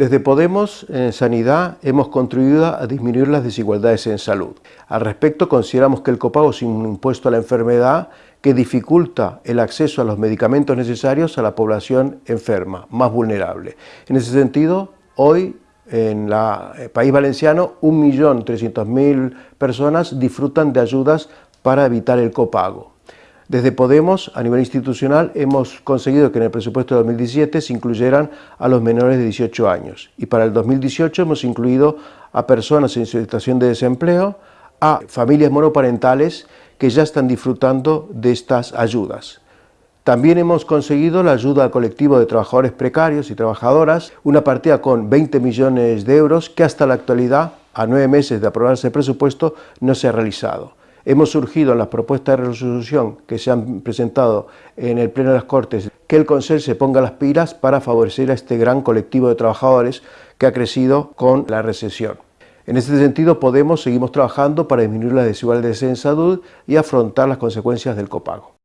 Desde Podemos, en Sanidad, hemos contribuido a disminuir las desigualdades en salud. Al respecto, consideramos que el copago es un impuesto a la enfermedad que dificulta el acceso a los medicamentos necesarios a la población enferma, más vulnerable. En ese sentido, hoy en el eh, país valenciano, 1.300.000 personas disfrutan de ayudas para evitar el copago. Desde Podemos, a nivel institucional, hemos conseguido que en el presupuesto de 2017 se incluyeran a los menores de 18 años y para el 2018 hemos incluido a personas en situación de desempleo, a familias monoparentales que ya están disfrutando de estas ayudas. También hemos conseguido la ayuda al colectivo de trabajadores precarios y trabajadoras, una partida con 20 millones de euros que hasta la actualidad, a nueve meses de aprobarse el presupuesto, no se ha realizado. Hemos surgido en las propuestas de resolución que se han presentado en el Pleno de las Cortes que el Consejo se ponga las pilas para favorecer a este gran colectivo de trabajadores que ha crecido con la recesión. En este sentido, Podemos seguimos trabajando para disminuir las desigualdades en salud y afrontar las consecuencias del copago.